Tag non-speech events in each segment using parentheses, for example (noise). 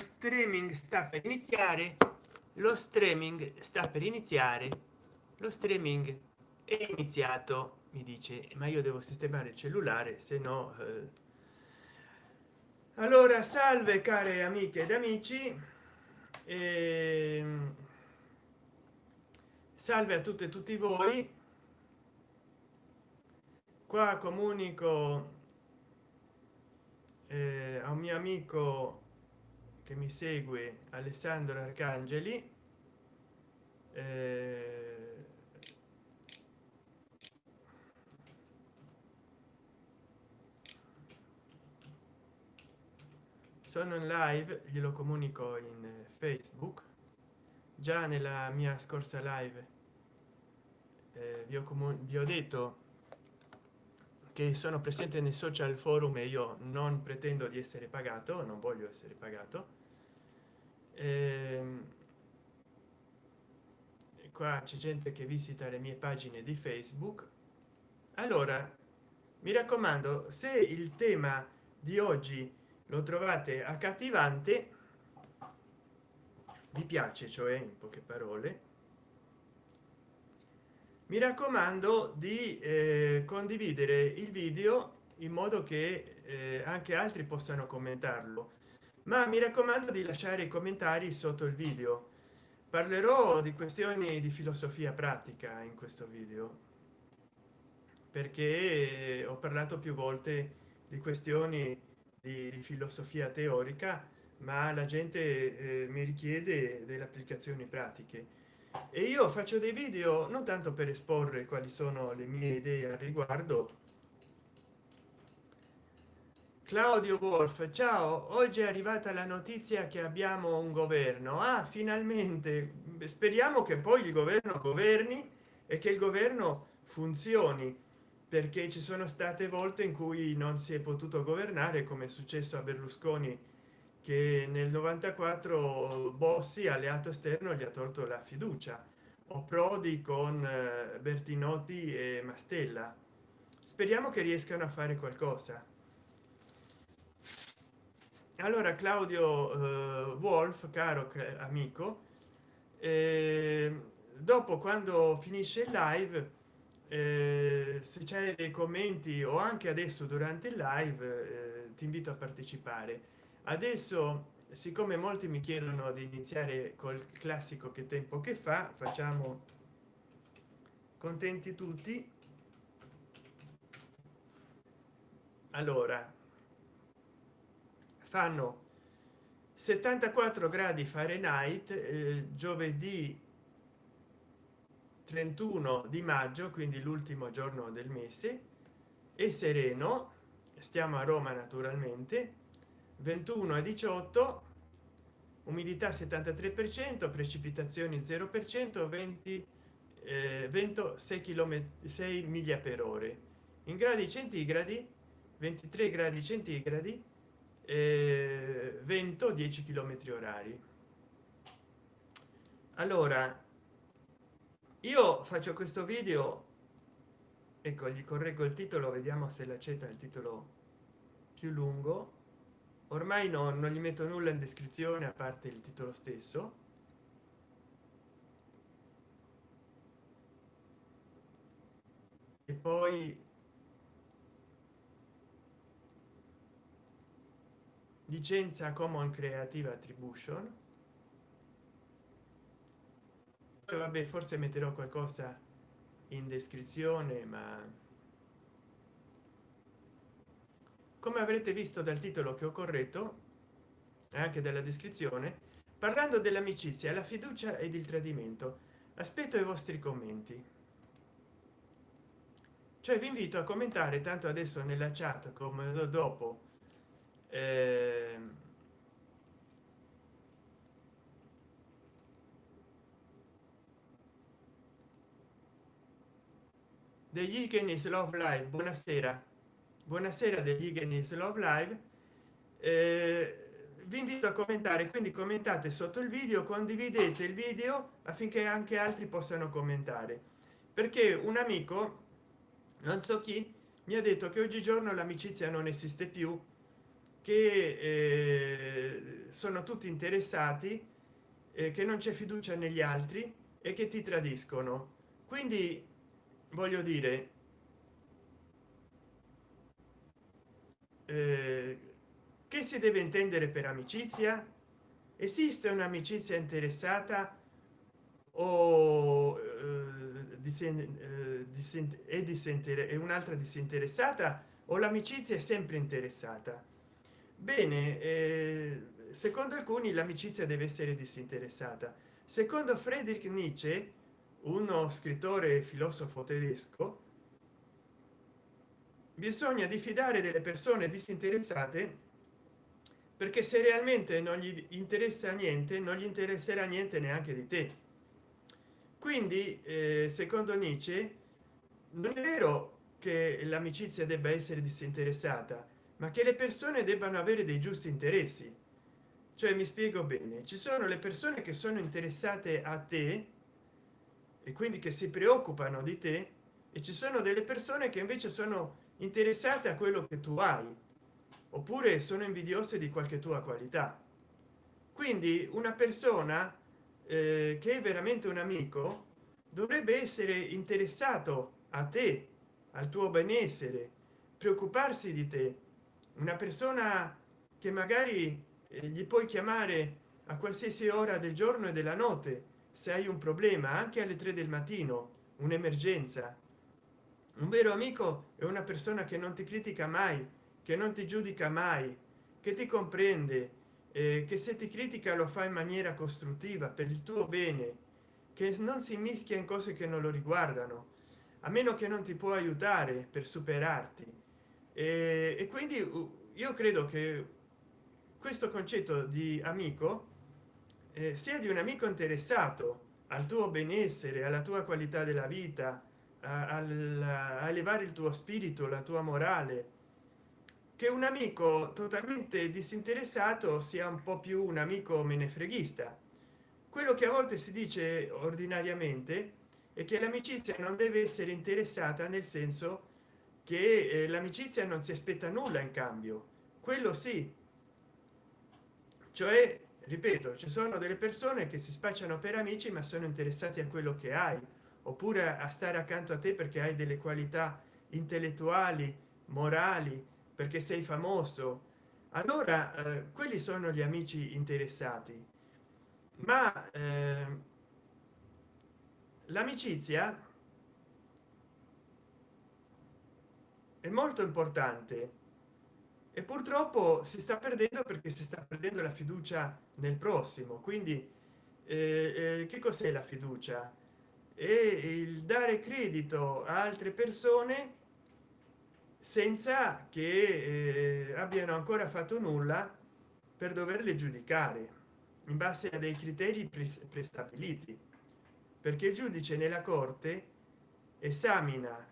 streaming sta per iniziare lo streaming sta per iniziare lo streaming è iniziato mi dice ma io devo sistemare il cellulare se no eh. allora salve care amiche ed amici e... Ehm, salve a tutte e tutti voi qua comunico eh, a un mio amico che mi segue alessandro arcangeli eh, sono in live glielo comunico in facebook. Già nella mia scorsa live eh, vi, ho vi ho detto che sono presente nei social forum e io non pretendo di essere pagato non voglio essere pagato qua c'è gente che visita le mie pagine di facebook. Allora mi raccomando se il tema di oggi lo trovate accattivante vi piace cioè in poche parole mi raccomando di eh, condividere il video in modo che eh, anche altri possano commentarlo ma mi raccomando di lasciare i commentari sotto il video. Parlerò di questioni di filosofia pratica in questo video perché ho parlato più volte di questioni di, di filosofia teorica ma la gente eh, mi richiede delle applicazioni pratiche. E io faccio dei video non tanto per esporre quali sono le mie idee al riguardo claudio wolf ciao. Oggi è arrivata la notizia che abbiamo un governo. Ah finalmente. Speriamo che poi il governo governi e che il governo funzioni perché ci sono state volte in cui non si è potuto governare come è successo a berlusconi che nel 94 bossi alleato esterno gli ha tolto la fiducia. O prodi con eh, bertinotti e mastella. Speriamo che riescano a fare qualcosa allora claudio eh, wolf caro amico eh, dopo quando finisce il live eh, se c'è dei commenti o anche adesso durante il live eh, ti invito a partecipare. Adesso siccome molti mi chiedono di iniziare col classico che tempo che fa facciamo contenti tutti. Allora fanno 74 gradi fahrenheit eh, giovedì 31 di maggio quindi l'ultimo giorno del mese e sereno stiamo a roma naturalmente 21 a 18 umidità 73 per cento precipitazioni 0 per cento 20 eh, vento 6 km 6 miglia per ore. In gradi centigradi 23 gradi centigradi eh, vento 10 km orari. Allora io faccio questo video ecco gli correggo il titolo vediamo se l'accetta il titolo più lungo. Ormai no, non gli metto nulla in descrizione a parte il titolo stesso. E poi licenza common creative attribution. Vabbè forse metterò qualcosa in descrizione ma come avrete visto dal titolo che ho corretto anche dalla descrizione parlando dell'amicizia la fiducia ed il tradimento aspetto i vostri commenti. Cioè vi invito a commentare tanto adesso nella chat come dopo eh, Higgins Love Live buonasera. Buonasera degli Higgins Love Live. Eh, vi invito a commentare quindi commentate sotto il video condividete il video affinché anche altri possano commentare. Perché un amico non so chi mi ha detto che oggigiorno l'amicizia non esiste più che eh, sono tutti interessati eh, che non c'è fiducia negli altri e che ti tradiscono. Quindi voglio dire eh, che si deve intendere per amicizia? Esiste un'amicizia interessata o eh, eh, è un'altra disinteressata o l'amicizia è sempre interessata bene eh, secondo alcuni l'amicizia deve essere disinteressata. Secondo friedrich nietzsche uno scrittore e filosofo tedesco bisogna diffidare delle persone disinteressate perché se realmente non gli interessa niente non gli interesserà niente neanche di te. Quindi eh, secondo nietzsche non è vero che l'amicizia debba essere disinteressata ma che le persone debbano avere dei giusti interessi. Cioè mi spiego bene ci sono le persone che sono interessate a te e quindi che si preoccupano di te e ci sono delle persone che invece sono interessate a quello che tu hai oppure sono invidiose di qualche tua qualità. Quindi una persona eh, che è veramente un amico dovrebbe essere interessato a te al tuo benessere preoccuparsi di te una persona che magari gli puoi chiamare a qualsiasi ora del giorno e della notte se hai un problema anche alle 3 del mattino un'emergenza. Un vero amico è una persona che non ti critica mai che non ti giudica mai che ti comprende eh, che se ti critica lo fa in maniera costruttiva per il tuo bene che non si mischia in cose che non lo riguardano. A meno che non ti può aiutare per superarti e, e quindi io credo che questo concetto di amico eh, sia di un amico interessato al tuo benessere alla tua qualità della vita a, a, a elevare il tuo spirito la tua morale che un amico totalmente disinteressato sia un po più un amico menefreghista. Quello che a volte si dice ordinariamente è che l'amicizia non deve essere interessata nel senso che eh, l'amicizia non si aspetta nulla in cambio. Quello sì. Cioè ripeto ci sono delle persone che si spacciano per amici ma sono interessati a quello che hai. Oppure a stare accanto a te perché hai delle qualità intellettuali morali perché sei famoso. Allora eh, quelli sono gli amici interessati. Ma eh, l'amicizia è molto importante. E purtroppo si sta perdendo perché si sta perdendo la fiducia nel prossimo. Quindi eh, eh, che cos'è la fiducia? E il dare credito a altre persone senza che eh, abbiano ancora fatto nulla per doverle giudicare in base a dei criteri prestabiliti. Perché il giudice nella corte esamina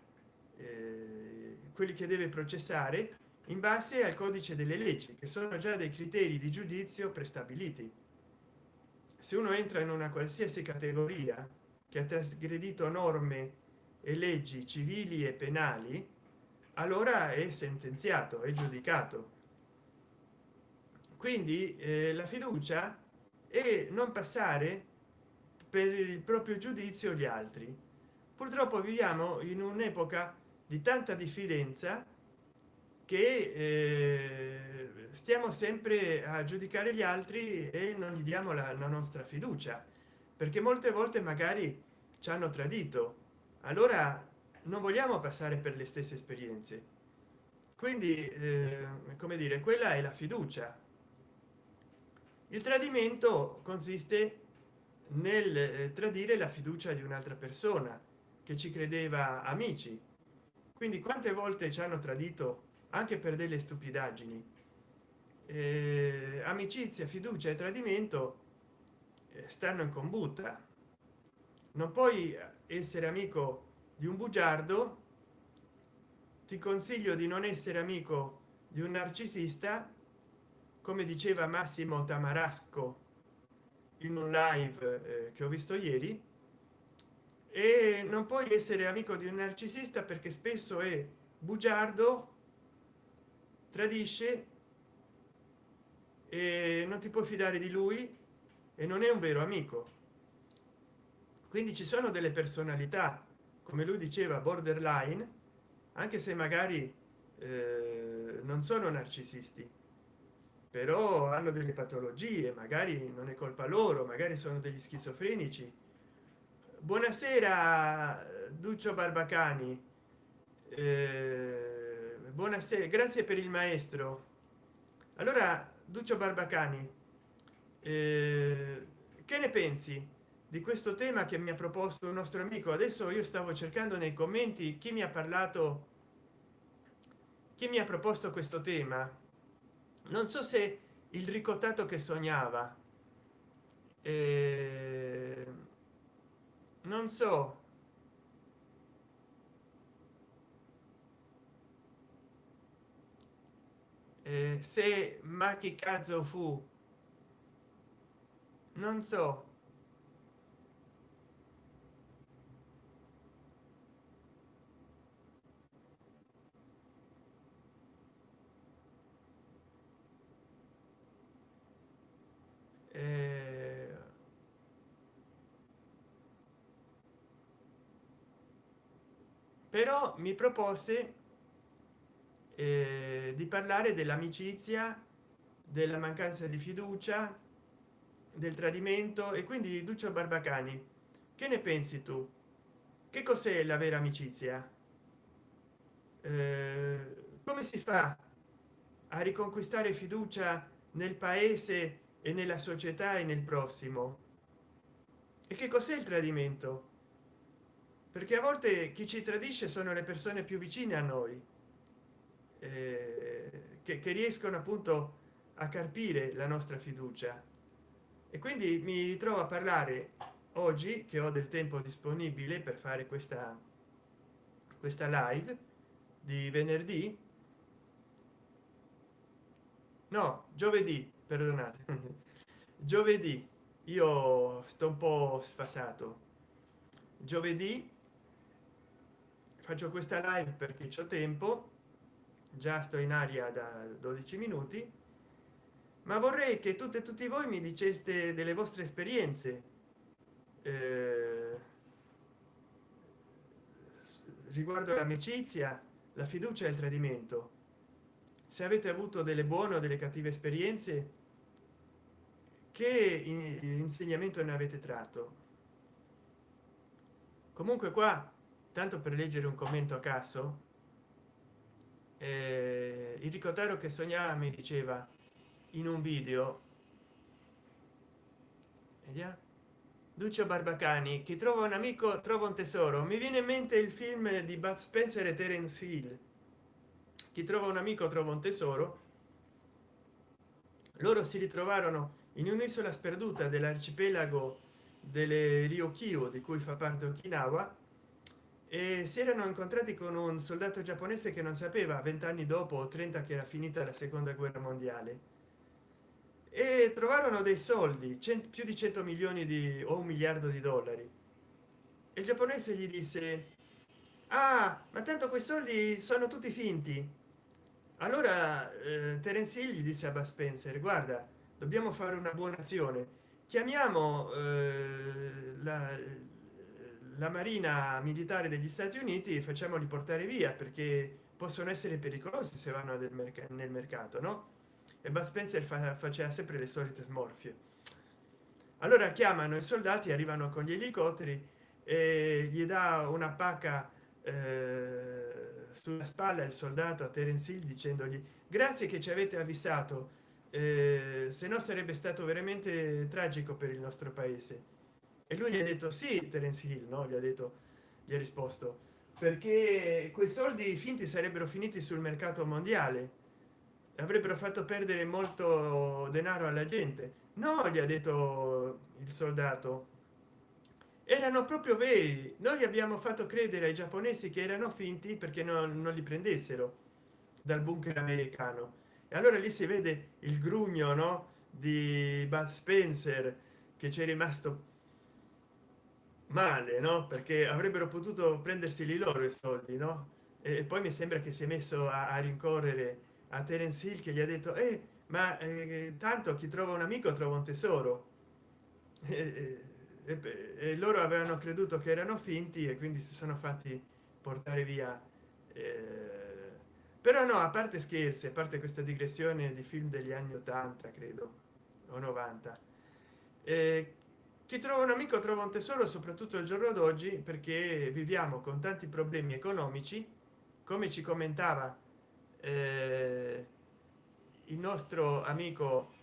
eh, quelli che deve processare in base al codice delle leggi che sono già dei criteri di giudizio prestabiliti. Se uno entra in una qualsiasi categoria che ha trasgredito norme e leggi civili e penali allora è sentenziato è giudicato. Quindi eh, la fiducia è non passare per il proprio giudizio gli altri. Purtroppo viviamo in un'epoca di tanta diffidenza che eh, stiamo sempre a giudicare gli altri e non gli diamo la, la nostra fiducia perché molte volte magari ci hanno tradito. Allora non vogliamo passare per le stesse esperienze. Quindi eh, come dire quella è la fiducia. Il tradimento consiste nel eh, tradire la fiducia di un'altra persona che ci credeva amici quindi quante volte ci hanno tradito anche per delle stupidaggini? Eh, amicizia fiducia e tradimento eh, stanno in combutta. Non puoi essere amico di un bugiardo ti consiglio di non essere amico di un narcisista come diceva massimo tamarasco in un live eh, che ho visto ieri e non puoi essere amico di un narcisista perché spesso è bugiardo tradisce e non ti puoi fidare di lui e non è un vero amico. Quindi ci sono delle personalità come lui diceva borderline anche se magari eh, non sono narcisisti però hanno delle patologie magari non è colpa loro magari sono degli schizofrenici buonasera duccio barbacani. Eh, buonasera grazie per il maestro. Allora duccio barbacani eh, che ne pensi di questo tema che mi ha proposto un nostro amico? Adesso io stavo cercando nei commenti chi mi ha parlato chi mi ha proposto questo tema. Non so se il ricottato che sognava eh, non so. Eh, se ma che cazzo fu? Non so. Eh, però mi propose eh, di parlare dell'amicizia della mancanza di fiducia del tradimento e quindi duccio barbacani. Che ne pensi tu? Che cos'è la vera amicizia? Eh, come si fa a riconquistare fiducia nel paese e nella società e nel prossimo? E che cos'è il tradimento perché a volte chi ci tradisce sono le persone più vicine a noi eh, che, che riescono appunto a carpire la nostra fiducia. E quindi mi ritrovo a parlare oggi che ho del tempo disponibile per fare questa questa live di venerdì. No giovedì perdonate. (laughs) Giovedì io sto un po sfasato. Giovedì faccio questa live perché c'ho tempo. Già sto in aria da 12 minuti. Ma vorrei che tutte e tutti voi mi diceste delle vostre esperienze eh, riguardo l'amicizia la fiducia e il tradimento. Se avete avuto delle buone o delle cattive esperienze che insegnamento ne avete tratto? Comunque qua tanto per leggere un commento a caso eh, il ricotaro che sognava mi diceva in un video vediamo Duccio Barbacani chi trova un amico trova un tesoro. Mi viene in mente il film di Bud Spencer e Terence Hill. Chi trova un amico trova un tesoro. Loro si ritrovarono in un'isola sperduta dell'arcipelago delle Ryukyu di cui fa parte Okinawa e si erano incontrati con un soldato giapponese che non sapeva vent'anni dopo o 30 che era finita la seconda guerra mondiale. E trovarono dei soldi più di 100 milioni di o un miliardo di dollari. Il giapponese gli disse ah ma tanto quei soldi sono tutti finti. Allora eh, terence gli disse a Bud spencer guarda dobbiamo fare una buona azione. Chiamiamo eh, la, la marina militare degli stati uniti facciamoli portare via perché possono essere pericolosi se vanno merc nel mercato no? E Bud spencer fa faceva sempre le solite smorfie. Allora chiamano i soldati arrivano con gli elicotteri e gli dà una pacca eh, sulla spalla il soldato a terence hill dicendogli grazie che ci avete avvisato eh, se no sarebbe stato veramente tragico per il nostro paese e lui gli ha detto sì terence hill no? Gli ha detto gli ha risposto. Perché quei soldi finti sarebbero finiti sul mercato mondiale. Avrebbero fatto perdere molto denaro alla gente. No gli ha detto il soldato. Erano proprio veri. Noi abbiamo fatto credere ai giapponesi che erano finti perché non, non li prendessero dal bunker americano. E allora lì si vede il grugno no? Di Bud Spencer che c'è rimasto male no? Perché avrebbero potuto prendersi lì loro i soldi no? E poi mi sembra che si è messo a, a rincorrere a terence hill che gli ha detto eh ma eh, tanto chi trova un amico trova un tesoro. E, e, e, loro avevano creduto che erano finti e quindi si sono fatti portare via. Eh, però no a parte scherzi a parte questa digressione di film degli anni 80 credo o 90 eh, chi trova un amico trova un tesoro soprattutto il giorno d'oggi perché viviamo con tanti problemi economici. Come ci commentava eh, il nostro amico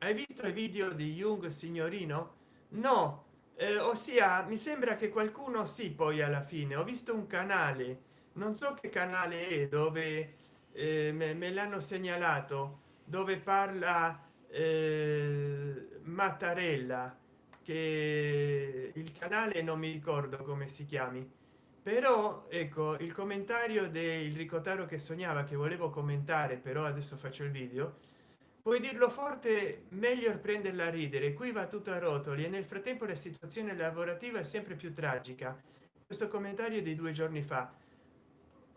hai visto i video di jung signorino? No eh, ossia mi sembra che qualcuno sì poi alla fine. Ho visto un canale non so che canale è dove eh, me, me l'hanno segnalato dove parla eh, mattarella che il canale non mi ricordo come si chiami. Però ecco il commentario del ricotaro che sognava che volevo commentare però adesso faccio il video. Puoi dirlo forte meglio prenderla a ridere. Qui va tutto a rotoli e nel frattempo la situazione lavorativa è sempre più tragica. Questo commentario di due giorni fa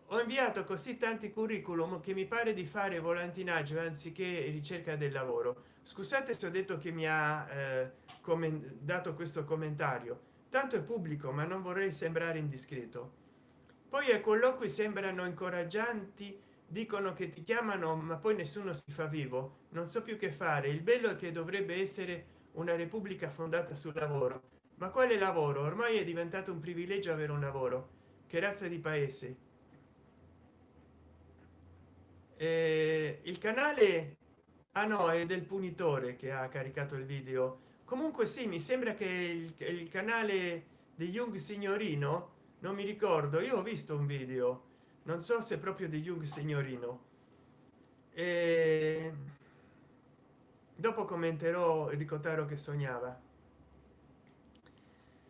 ho inviato così tanti curriculum che mi pare di fare volantinaggio anziché ricerca del lavoro. Scusate se ho detto che mi ha eh, dato questo commentario. Tanto è pubblico ma non vorrei sembrare indiscreto. Poi ai colloqui sembrano incoraggianti dicono che ti chiamano ma poi nessuno si fa vivo. Non so più che fare. Il bello è che dovrebbe essere una repubblica fondata sul lavoro. Ma quale lavoro? Ormai è diventato un privilegio avere un lavoro. Che razza di paese eh, il canale ah no è del punitore che ha caricato il video. Comunque sì mi sembra che il, il canale di young signorino non mi ricordo io ho visto un video non so se proprio di young signorino. E dopo commenterò ricotaro che sognava.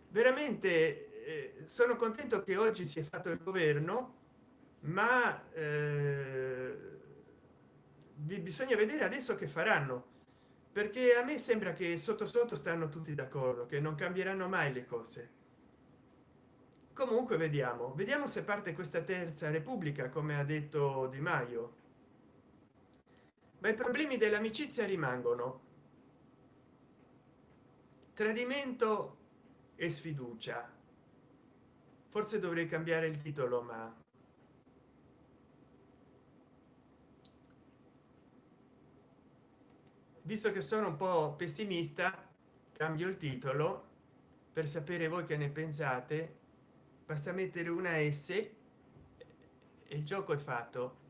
Veramente eh, sono contento che oggi si è fatto il governo ma eh, bisogna vedere adesso che faranno perché a me sembra che sotto sotto stanno tutti d'accordo che non cambieranno mai le cose. Comunque vediamo. Vediamo se parte questa terza repubblica come ha detto di maio. Ma i problemi dell'amicizia rimangono. Tradimento e sfiducia. Forse dovrei cambiare il titolo ma visto che sono un po pessimista cambio il titolo per sapere voi che ne pensate. Basta mettere una s e il gioco è fatto.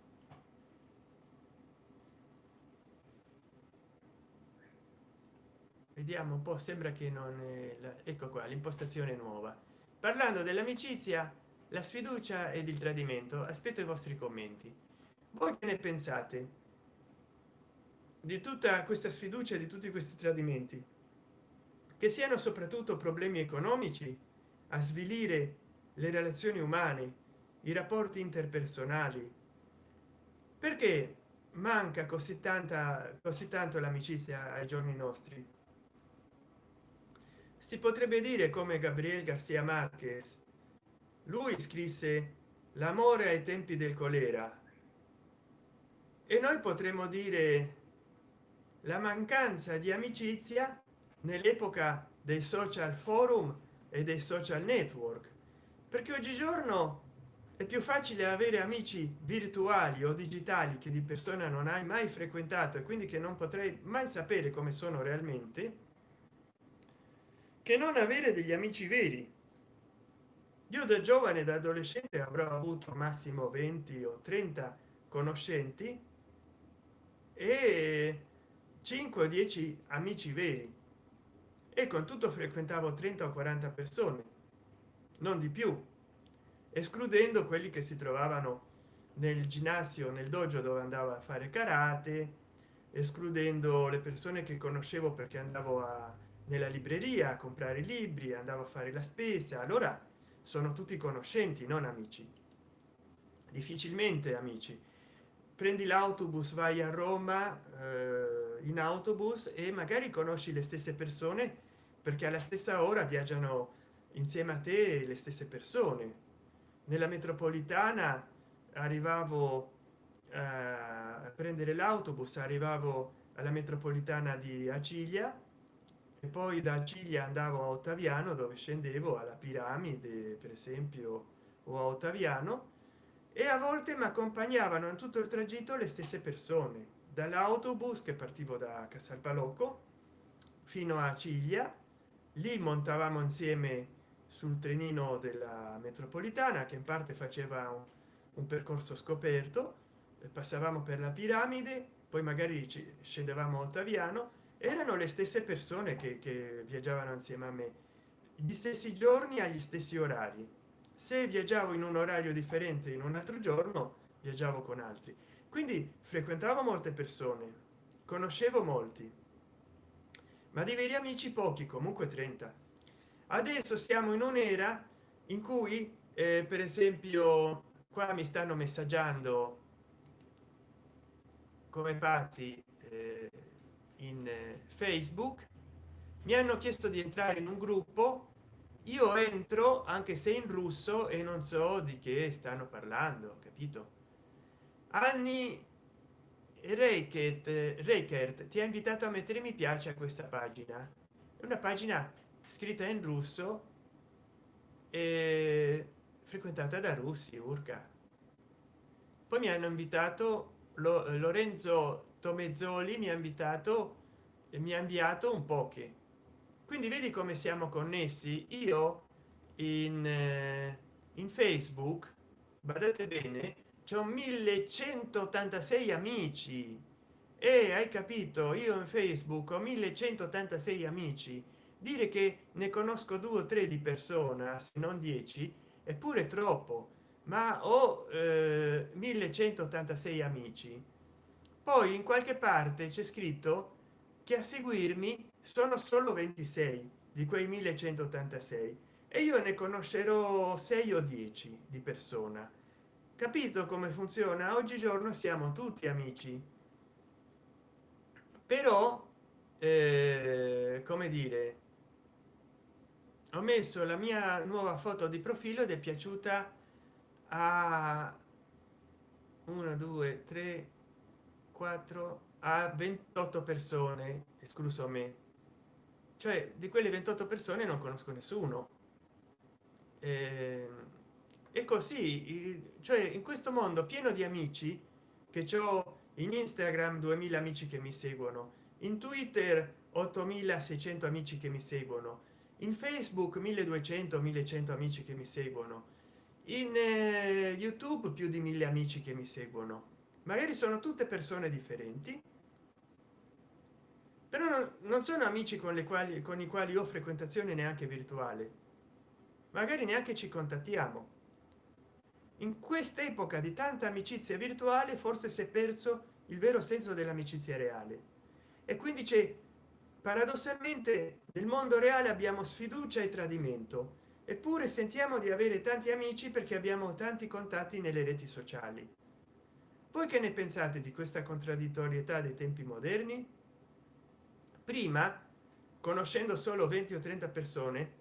Vediamo un po sembra che non è la... ecco qua l'impostazione nuova. Parlando dell'amicizia la sfiducia ed il tradimento aspetto i vostri commenti. Voi che ne pensate di tutta questa sfiducia di tutti questi tradimenti. Che siano soprattutto problemi economici a svilire le relazioni umane i rapporti interpersonali. Perché manca così tanta così tanto l'amicizia ai giorni nostri? Si potrebbe dire come gabriel garcia marquez lui scrisse l'amore ai tempi del colera e noi potremmo dire la mancanza di amicizia nell'epoca dei social forum e dei social network. Perché oggigiorno è più facile avere amici virtuali o digitali che di persona non hai mai frequentato e quindi che non potrei mai sapere come sono realmente che non avere degli amici veri. Io da giovane da adolescente avrò avuto massimo 20 o 30 conoscenti e 5 o 10 amici veri. E con tutto frequentavo 30 o 40 persone non di più escludendo quelli che si trovavano nel ginnasio nel dojo dove andavo a fare karate escludendo le persone che conoscevo perché andavo a nella libreria a comprare libri andavo a fare la spesa. Allora sono tutti conoscenti non amici. Difficilmente amici. Prendi l'autobus vai a roma eh, in autobus e magari conosci le stesse persone perché alla stessa ora viaggiano insieme a te le stesse persone. Nella metropolitana arrivavo eh, a prendere l'autobus arrivavo alla metropolitana di acilia e poi da acilia andavo a ottaviano dove scendevo alla piramide per esempio o a ottaviano e a volte mi accompagnavano in tutto il tragitto le stesse persone dall'autobus che partivo da casalpalocco fino a ciglia. Lì montavamo insieme sul trenino della metropolitana che in parte faceva un, un percorso scoperto. Passavamo per la piramide poi magari scendevamo a ottaviano. Erano le stesse persone che, che viaggiavano insieme a me. Gli stessi giorni agli stessi orari. Se viaggiavo in un orario differente in un altro giorno viaggiavo con altri quindi frequentavo molte persone conoscevo molti ma di veri amici pochi comunque 30 adesso siamo in un'era in cui eh, per esempio qua mi stanno messaggiando come pazzi eh, in eh, facebook. Mi hanno chiesto di entrare in un gruppo. Io entro anche se in russo e non so di che stanno parlando capito anni Reichert, ti ha invitato a mettere mi piace a questa pagina. È una pagina scritta in russo e frequentata da russi urca. Poi mi hanno invitato lo, lorenzo tomezzoli mi ha invitato e mi ha inviato un po che quindi vedi come siamo connessi? Io in eh, in facebook badate bene un 1186 amici. E hai capito io in facebook ho 1186 amici. Dire che ne conosco due o tre di persona se non dieci eppure troppo ma ho eh, 1186 amici. Poi in qualche parte c'è scritto che a seguirmi sono solo 26 di quei 1186 e io ne conoscerò 6 o 10 di persona capito come funziona? Oggigiorno siamo tutti amici. Però eh, come dire ho messo la mia nuova foto di profilo ed è piaciuta a 1 2 3 4 a 28 persone escluso me. Cioè di quelle 28 persone non conosco nessuno. E, e così cioè in questo mondo pieno di amici che ho in instagram 2000 amici che mi seguono in twitter 8600 amici che mi seguono in facebook 1200 1100 amici che mi seguono in eh, youtube più di mille amici che mi seguono. Magari sono tutte persone differenti però non, non sono amici con le quali con i quali ho frequentazione neanche virtuale. Magari neanche ci contattiamo in quest'epoca di tanta amicizia virtuale forse si è perso il vero senso dell'amicizia reale. E quindi c'è paradossalmente nel mondo reale abbiamo sfiducia e tradimento. Eppure sentiamo di avere tanti amici perché abbiamo tanti contatti nelle reti sociali. Voi che ne pensate di questa contraddittorietà dei tempi moderni? Prima conoscendo solo 20 o 30 persone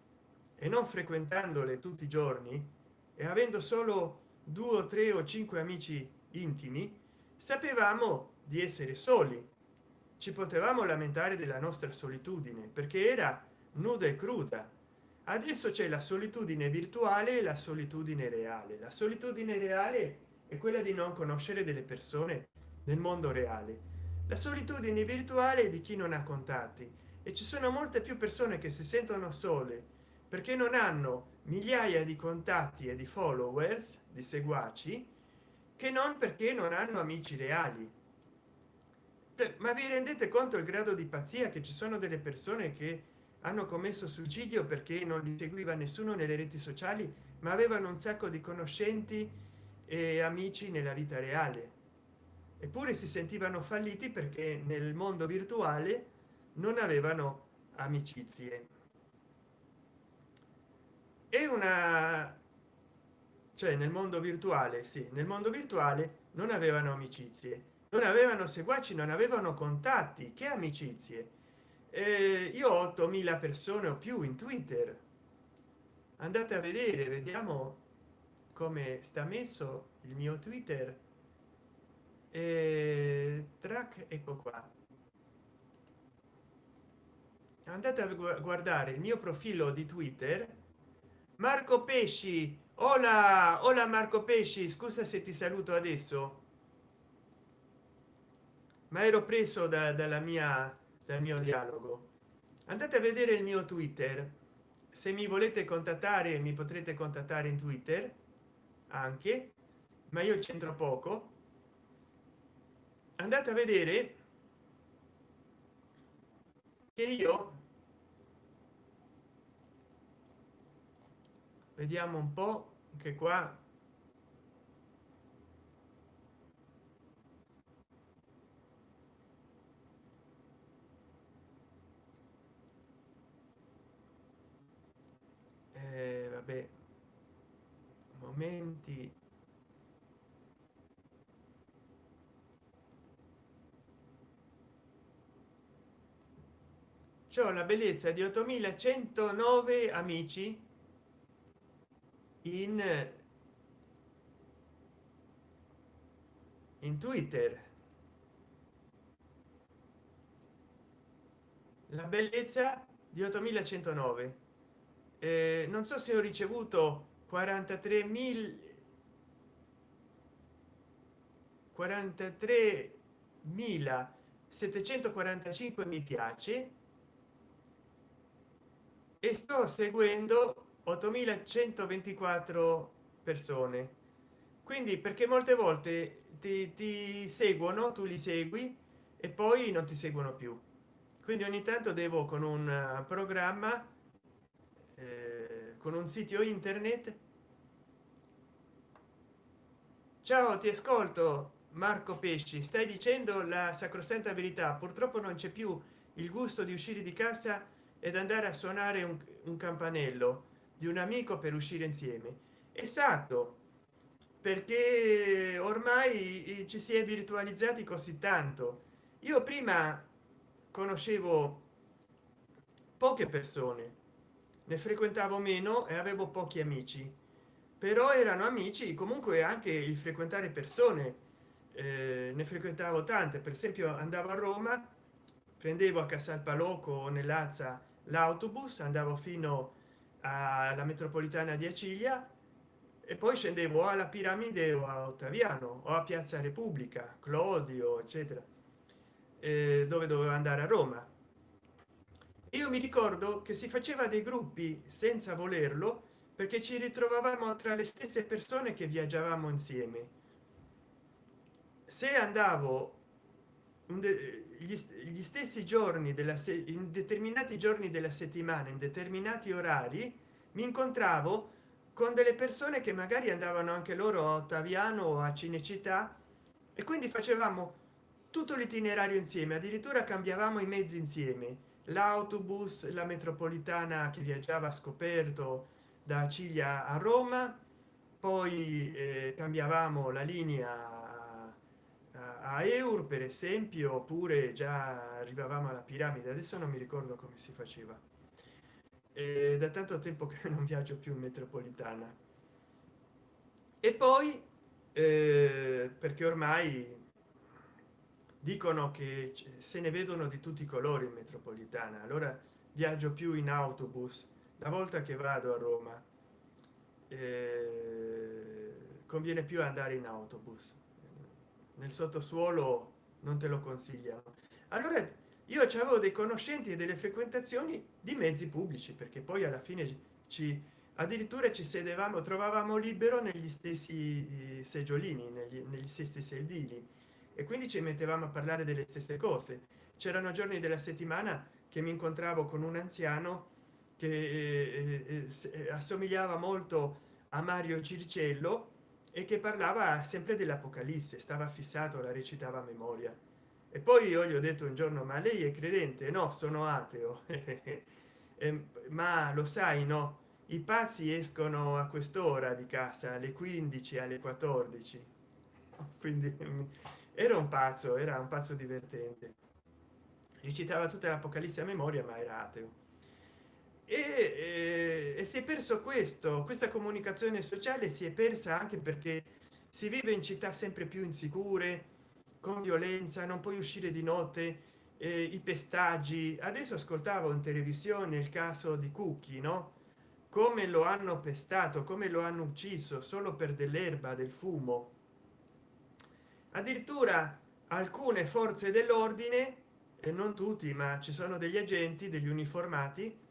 e non frequentandole tutti i giorni e avendo solo due o tre o cinque amici intimi sapevamo di essere soli. Ci potevamo lamentare della nostra solitudine perché era nuda e cruda. Adesso c'è la solitudine virtuale e la solitudine reale. La solitudine reale è quella di non conoscere delle persone nel mondo reale. La solitudine virtuale di chi non ha contatti. E ci sono molte più persone che si sentono sole perché non hanno migliaia di contatti e di followers di seguaci che non perché non hanno amici reali. Ma vi rendete conto il grado di pazzia che ci sono delle persone che hanno commesso suicidio perché non li seguiva nessuno nelle reti sociali ma avevano un sacco di conoscenti e amici nella vita reale? Eppure si sentivano falliti perché nel mondo virtuale non avevano amicizie è una cioè nel mondo virtuale sì nel mondo virtuale non avevano amicizie non avevano seguaci non avevano contatti che amicizie? Eh, io ho 8000 persone o più in twitter. Andate a vedere vediamo come sta messo il mio twitter. E track ecco qua. Andate a guardare il mio profilo di twitter marco pesci. Hola hola marco pesci. Scusa se ti saluto adesso. Ma ero preso da, dalla mia dal mio dialogo. Andate a vedere il mio twitter. Se mi volete contattare mi potrete contattare in twitter anche ma io c'entro poco. Andate a vedere che io vediamo un po che qua. Eh, vabbè. Momenti. La bellezza di 8109 amici in in twitter. La bellezza di 8109 eh, non so se ho ricevuto 43 mil 43.745 mi piace. E sto seguendo 8124 persone. Quindi perché molte volte ti, ti, seguono tu li segui e poi non ti seguono più. Quindi ogni tanto devo con un programma eh, con un sito internet. Ciao ti ascolto marco pesci. Stai dicendo la sacrosanta verità. Purtroppo non c'è più il gusto di uscire di casa ed andare a suonare un, un campanello di un amico per uscire insieme. Esatto perché ormai ci si è virtualizzati così tanto. Io prima conoscevo poche persone ne frequentavo meno e avevo pochi amici però erano amici comunque anche il frequentare persone eh, ne frequentavo tante. Per esempio andavo a roma prendevo a casalpaloco o nell'azza l'autobus andavo fino a alla metropolitana di acilia e poi scendevo alla piramide o a ottaviano o a piazza repubblica clodio eccetera eh, dove dovevo andare a roma. Io mi ricordo che si faceva dei gruppi senza volerlo perché ci ritrovavamo tra le stesse persone che viaggiavamo insieme. Se andavo gli, stessi giorni della in determinati giorni della settimana in determinati orari mi incontravo con delle persone che magari andavano anche loro a ottaviano o a cinecittà e quindi facevamo tutto l'itinerario insieme. Addirittura cambiavamo i mezzi insieme. L'autobus la metropolitana che viaggiava scoperto da ciglia a roma poi eh, cambiavamo la linea a eur per esempio oppure già arrivavamo alla piramide adesso non mi ricordo come si faceva. E da tanto tempo che (laughs) non viaggio più in metropolitana. E poi eh, perché ormai dicono che se ne vedono di tutti i colori in metropolitana allora viaggio più in autobus. La volta che vado a roma eh, conviene più andare in autobus nel sottosuolo non te lo consigliano. Allora io avevo dei conoscenti e delle frequentazioni di mezzi pubblici perché poi alla fine ci addirittura ci sedevamo trovavamo libero negli stessi eh, seggiolini negli, negli stessi sedili e quindi ci mettevamo a parlare delle stesse cose. C'erano giorni della settimana che mi incontravo con un anziano che eh, eh, eh assomigliava molto a mario circello e che parlava sempre dell'apocalisse stava fissato la recitava a memoria. E poi io gli ho detto un giorno ma lei è credente? No sono ateo. (laughs) E, ma lo sai no? I pazzi escono a quest'ora di casa alle 15 alle 14 (laughs) quindi era un pazzo era un pazzo divertente. Recitava tutta l'apocalisse a memoria ma era ateo e, e, e si è perso questo questa comunicazione sociale si è persa anche perché si vive in città sempre più insicure con violenza non puoi uscire di notte eh, i pestaggi. Adesso ascoltavo in televisione il caso di cucchi no? Come lo hanno pestato come lo hanno ucciso solo per dell'erba del fumo. Addirittura alcune forze dell'ordine e non tutti ma ci sono degli agenti degli uniformati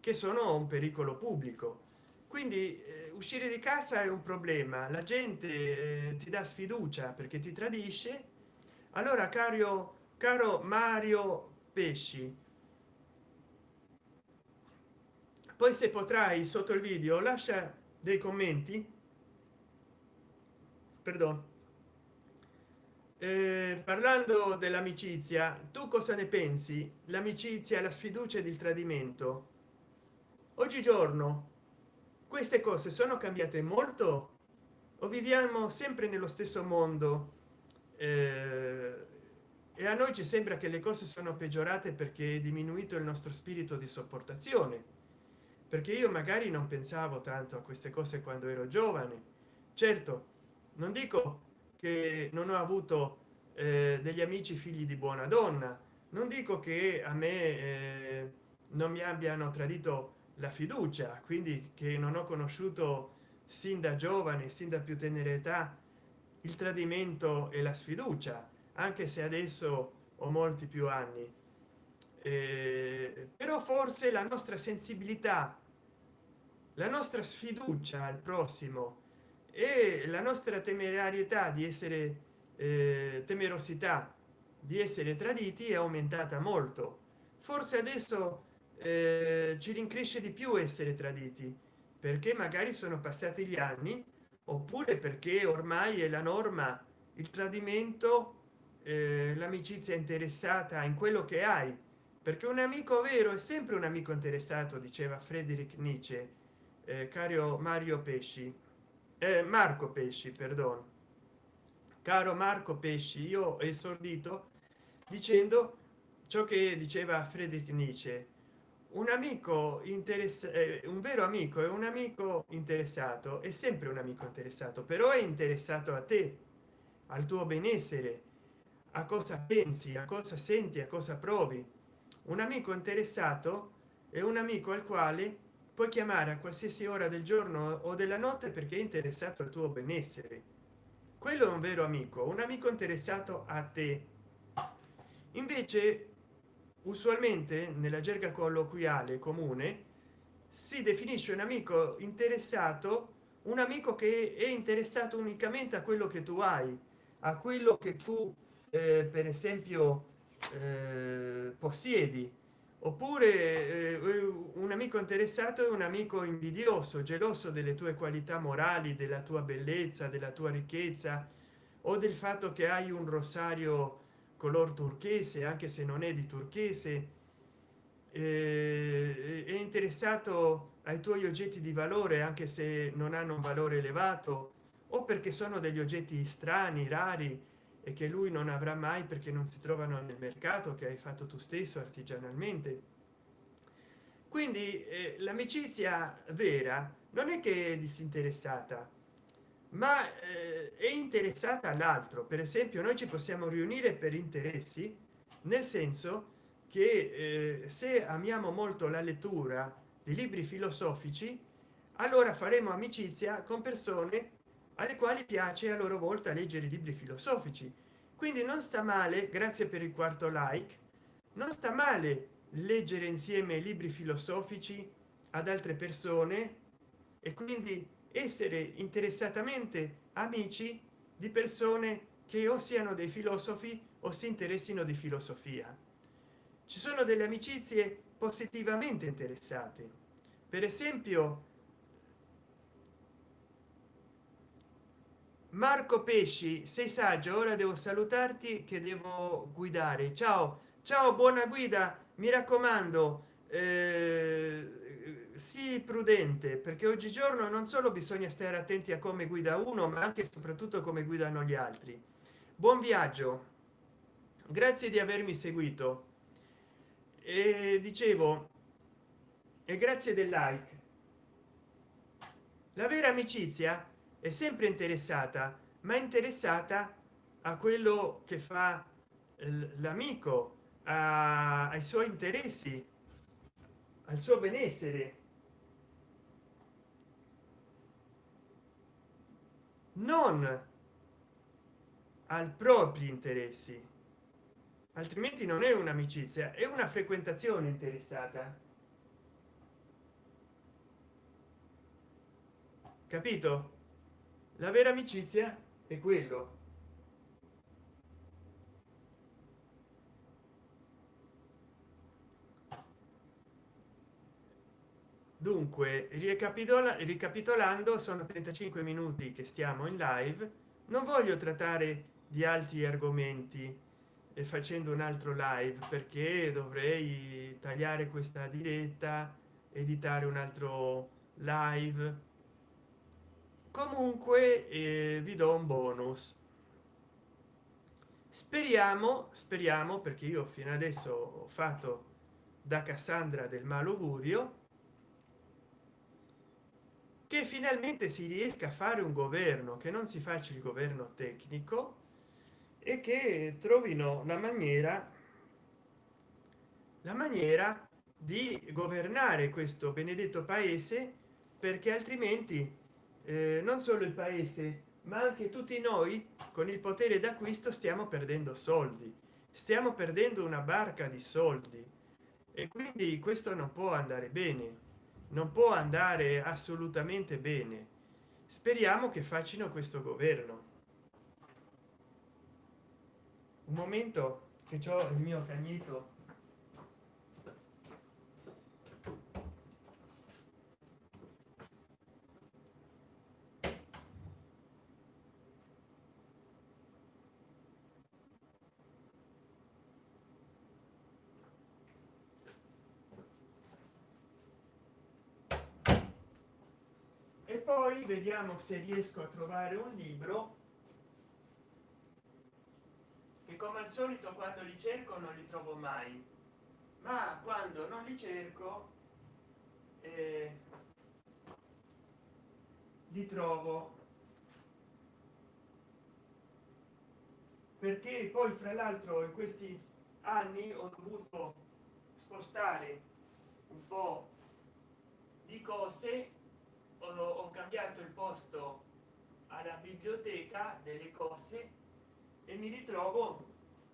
che sono un pericolo pubblico. Quindi eh, uscire di casa è un problema. La gente eh, ti dà sfiducia perché ti tradisce. Allora caro caro mario pesci poi se potrai sotto il video lascia dei commenti. Perdono eh, parlando dell'amicizia tu cosa ne pensi? L'amicizia la sfiducia ed il tradimento oggigiorno. Queste cose sono cambiate molto? O viviamo sempre nello stesso mondo? Eh, e a noi ci sembra che le cose sono peggiorate perché è diminuito il nostro spirito di sopportazione. Perché io magari non pensavo tanto a queste cose quando ero giovane. Certo non dico che non ho avuto eh, degli amici figli di buona donna. Non dico che a me eh, non mi abbiano tradito la fiducia quindi che non ho conosciuto sin da giovane sin da più tenera età il tradimento e la sfiducia anche se adesso ho molti più anni. Eh, però forse la nostra sensibilità la nostra sfiducia al prossimo e la nostra temerarietà di essere eh, temerosità di essere traditi è aumentata molto. Forse adesso eh, ci rincresce di più essere traditi perché magari sono passati gli anni oppure perché ormai è la norma il tradimento eh, l'amicizia interessata in quello che hai. Perché un amico vero è sempre un amico interessato diceva Friedrich Nietzsche eh, caro mario pesci eh, marco pesci perdono caro marco pesci io esordito dicendo ciò che diceva Friedrich Nietzsche un amico interessato eh, un vero amico è un amico interessato è sempre un amico interessato però è interessato a te al tuo benessere a cosa pensi a cosa senti a cosa provi. Un amico interessato è un amico al quale puoi chiamare a qualsiasi ora del giorno o della notte perché è interessato al tuo benessere. Quello è un vero amico un amico interessato a te. Invece usualmente nella gerga colloquiale comune si definisce un amico interessato un amico che è interessato unicamente a quello che tu hai a quello che tu eh, per esempio eh, possiedi. Oppure eh, un amico interessato è un amico invidioso geloso delle tue qualità morali della tua bellezza della tua ricchezza o del fatto che hai un rosario color turchese anche se non è di turchese. È interessato ai tuoi oggetti di valore anche se non hanno un valore elevato o perché sono degli oggetti strani rari e che lui non avrà mai perché non si trovano nel mercato che hai fatto tu stesso artigianalmente. Quindi eh, l'amicizia vera non è che è disinteressata ma eh, è interessata all'altro. Per esempio noi ci possiamo riunire per interessi nel senso che eh, se amiamo molto la lettura di libri filosofici allora faremo amicizia con persone alle quali piace a loro volta leggere libri filosofici. Quindi non sta male grazie per il quarto like non sta male leggere insieme libri filosofici ad altre persone e quindi essere interessatamente amici di persone che o siano dei filosofi o si interessino di filosofia. Ci sono delle amicizie positivamente interessate. Per esempio marco pesci sei saggio ora devo salutarti che devo guidare. Ciao ciao buona guida mi raccomando eh, sii prudente perché oggigiorno non solo bisogna stare attenti a come guida uno ma anche e soprattutto come guidano gli altri. Buon viaggio. Grazie di avermi seguito. E dicevo e grazie del like. La vera amicizia è sempre interessata ma interessata a quello che fa l'amico ai suoi interessi al suo benessere non al propri interessi. Altrimenti non è un'amicizia è una frequentazione interessata. Capito? La vera amicizia è quello dunque ricapitola ricapitolando sono 35 minuti che stiamo in live. Non voglio trattare di altri argomenti e facendo un altro live perché dovrei tagliare questa diretta editare un altro live. Comunque eh, vi do un bonus. Speriamo speriamo perché io fino adesso ho fatto da cassandra del malaugurio che finalmente si riesca a fare un governo che non si faccia il governo tecnico e che trovino la maniera la maniera di governare questo benedetto paese perché altrimenti eh, non solo il paese ma anche tutti noi con il potere d'acquisto stiamo perdendo soldi. Stiamo perdendo una barca di soldi. E quindi questo non può andare bene non può andare assolutamente bene. Speriamo che facciano questo governo. Un momento che ho il mio cagnetto poi vediamo se riesco a trovare un libro che come al solito quando li cerco non li trovo mai. Ma quando non li cerco eh, li trovo. Perché poi fra l'altro in questi anni ho dovuto spostare un po di cose ho, ho cambiato il posto alla biblioteca delle cose e mi ritrovo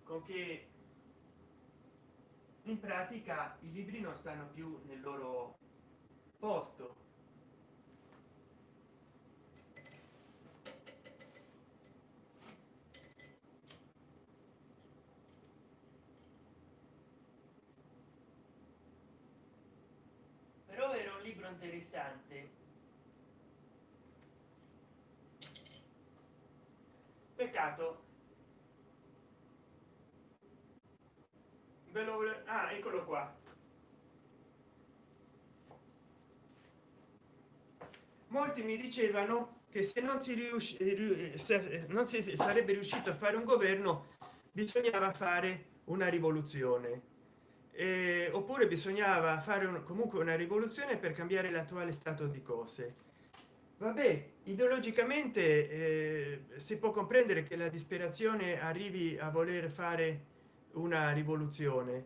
con che in pratica i libri non stanno più nel loro posto. Però era un libro interessante peccato ve lo ah, eccolo qua. Molti mi dicevano che se non si riuscì non si sarebbe riuscito a fare un governo bisognava fare una rivoluzione. Eh, oppure bisognava fare un, comunque una rivoluzione per cambiare l'attuale stato di cose vabbè ideologicamente eh, si può comprendere che la disperazione arrivi a voler fare una rivoluzione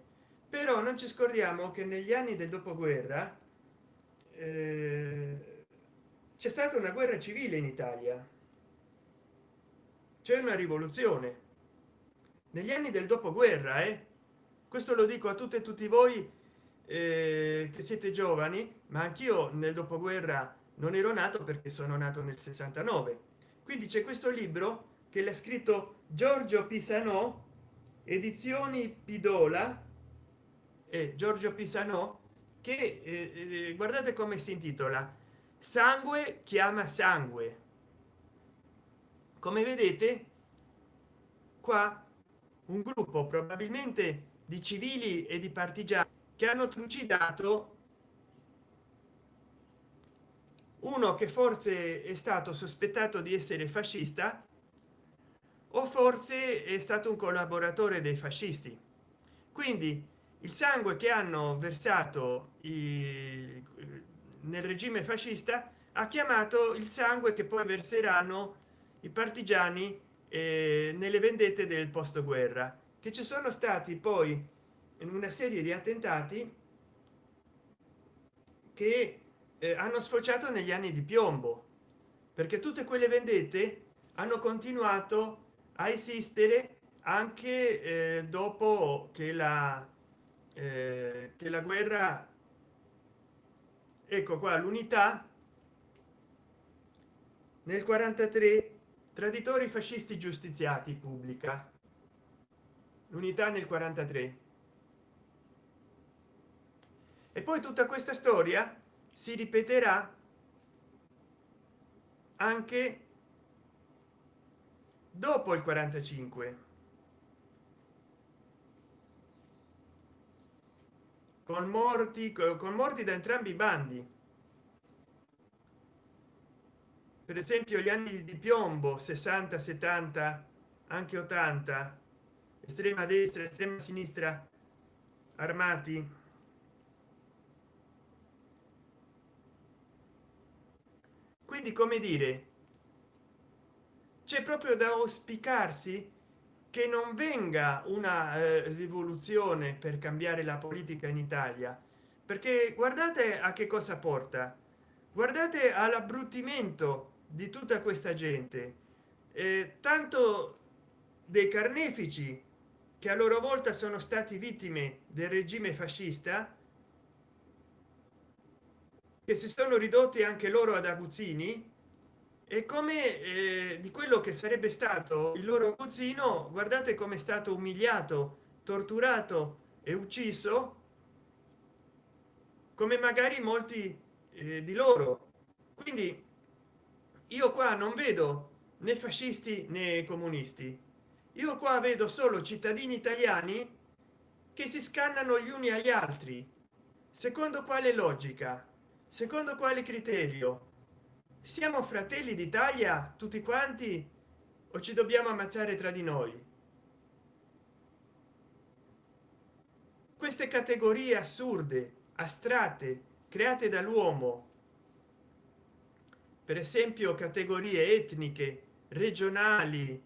però non ci scordiamo che negli anni del dopoguerra eh, c'è stata una guerra civile in italia c'è una rivoluzione negli anni del dopoguerra eh? questo lo dico a tutte e tutti voi eh, che siete giovani ma anch'io nel dopoguerra non ero nato perché sono nato nel 69 quindi c'è questo libro che l'ha scritto giorgio pisano edizioni pidola e giorgio pisano che eh, eh, guardate come si intitola. Sangue chiama sangue. Come vedete qua un gruppo probabilmente di civili e di partigiani che hanno trucidato uno che forse è stato sospettato di essere fascista o forse è stato un collaboratore dei fascisti. Quindi il sangue che hanno versato i, nel regime fascista ha chiamato il sangue che poi verseranno i partigiani eh, nelle vendette del post guerra che ci sono stati poi in una serie di attentati che eh, hanno sfociato negli anni di piombo perché tutte quelle vendette hanno continuato a esistere anche eh, dopo che la eh, che la guerra ecco qua l'unità nel 43 traditori fascisti giustiziati pubblica. L'unità nel 43 e poi tutta questa storia si ripeterà anche dopo il 45 con morti con morti da entrambi i bandi. Per esempio gli anni di piombo 60 70 anche 80 estrema destra estrema sinistra armati quindi come dire c'è proprio da auspicarsi che non venga una eh, rivoluzione per cambiare la politica in italia. Perché guardate a che cosa porta. Guardate all'abbruttimento di tutta questa gente. Eh, tanto dei carnefici che a loro volta sono stati vittime del regime fascista che si sono ridotti anche loro ad aguzzini e come eh, di quello che sarebbe stato il loro cugino guardate come è stato umiliato torturato e ucciso come magari molti eh, di loro. Quindi io qua non vedo né fascisti né comunisti. Io qua vedo solo cittadini italiani che si scannano gli uni agli altri secondo quale logica secondo quale criterio? Siamo fratelli d'italia tutti quanti o ci dobbiamo ammazzare tra di noi? Queste categorie assurde astratte create dall'uomo per esempio categorie etniche regionali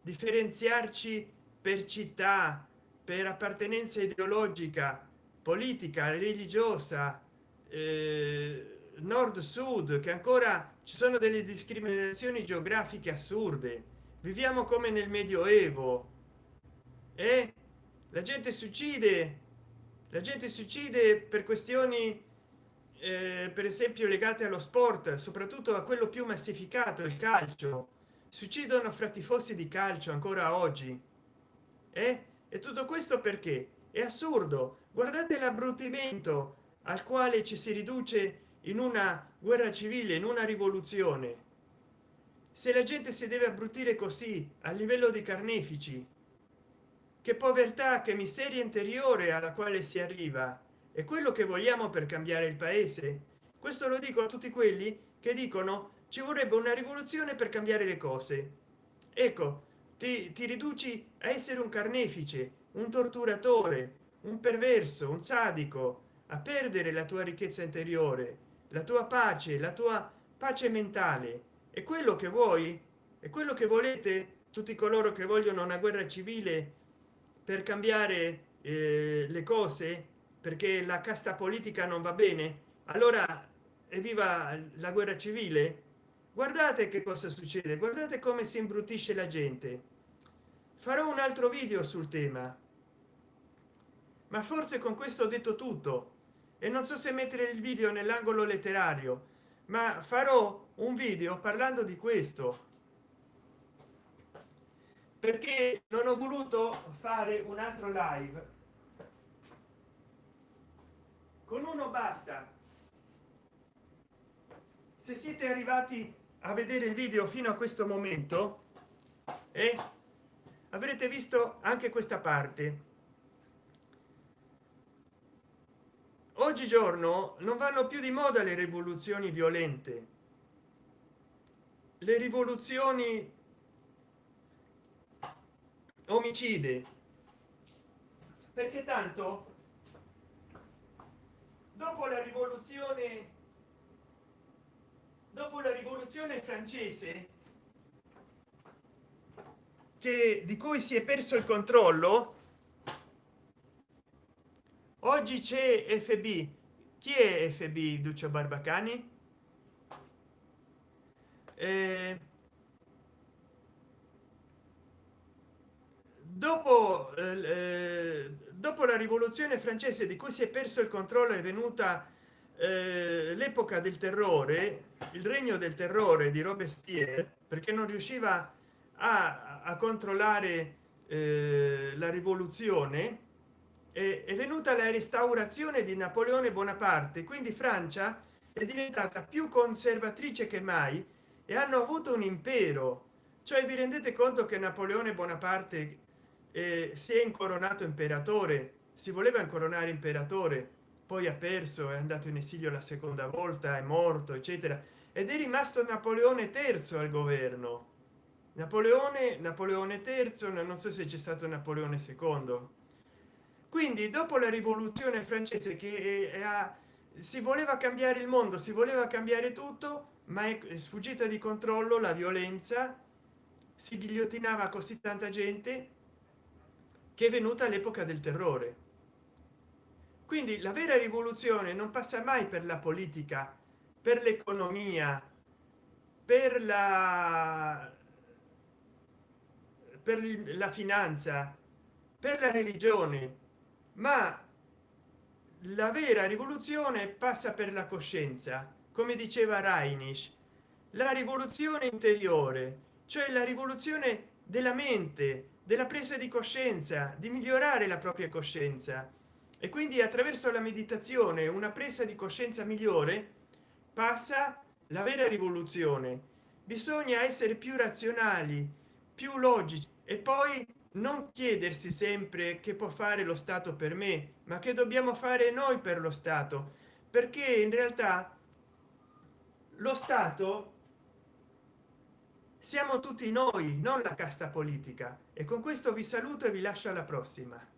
differenziarci per città per appartenenza ideologica politica religiosa eh, nord sud che ancora ci sono delle discriminazioni geografiche assurde viviamo come nel medioevo e eh? la gente si uccide la gente si uccide per questioni eh, per esempio legate allo sport soprattutto a quello più massificato il calcio si uccidono fra tifosi di calcio ancora oggi eh? e tutto questo perché è assurdo guardate l'abbruttimento al quale ci si riduce in una guerra civile in una rivoluzione. Se la gente si deve abbrutire così a livello di carnefici che povertà che miseria interiore alla quale si arriva. È quello che vogliamo per cambiare il paese? Questo lo dico a tutti quelli che dicono ci vorrebbe una rivoluzione per cambiare le cose. Ecco ti, ti riduci a essere un carnefice un torturatore un perverso un sadico a perdere la tua ricchezza interiore la tua pace la tua pace mentale. È quello che vuoi? È quello che volete? Tutti coloro che vogliono una guerra civile per cambiare eh, le cose? Perché la casta politica non va bene? Allora evviva la guerra civile? Guardate che cosa succede guardate come si imbruttisce la gente. Farò un altro video sul tema. Ma forse con questo ho detto tutto e non so se mettere il video nell'angolo letterario ma farò un video parlando di questo. Perché non ho voluto fare un altro live. Con uno basta. Se siete arrivati a vedere il video fino a questo momento e eh, avrete visto anche questa parte oggigiorno non vanno più di moda le rivoluzioni violente. Le rivoluzioni omicide. Perché tanto dopo la rivoluzione dopo la rivoluzione francese che di cui si è perso il controllo oggi c'è fb chi è fb duccio barbacani? Eh, dopo eh, dopo la rivoluzione francese di cui si è perso il controllo è venuta eh, l'epoca del terrore il regno del terrore di robespierre perché non riusciva a, a controllare eh, la rivoluzione è venuta la restaurazione di napoleone bonaparte quindi francia è diventata più conservatrice che mai e hanno avuto un impero. Cioè vi rendete conto che napoleone bonaparte eh, si è incoronato imperatore? Si voleva incoronare imperatore poi ha perso è andato in esilio la seconda volta è morto eccetera ed è rimasto napoleone terzo al governo. Napoleone napoleone terzo non so se c'è stato napoleone secondo quindi dopo la rivoluzione francese che ha, si voleva cambiare il mondo si voleva cambiare tutto ma è sfuggita di controllo la violenza si ghigliottinava così tanta gente che è venuta l'epoca del terrore. Quindi la vera rivoluzione non passa mai per la politica per l'economia per la per la finanza per la religione ma la vera rivoluzione passa per la coscienza come diceva Reinisch la rivoluzione interiore cioè la rivoluzione della mente della presa di coscienza di migliorare la propria coscienza. E quindi attraverso la meditazione una presa di coscienza migliore passa la vera rivoluzione. Bisogna essere più razionali più logici e poi non chiedersi sempre che può fare lo stato per me ma che dobbiamo fare noi per lo stato. Perché in realtà lo stato siamo tutti noi non la casta politica. E con questo vi saluto e vi lascio alla prossima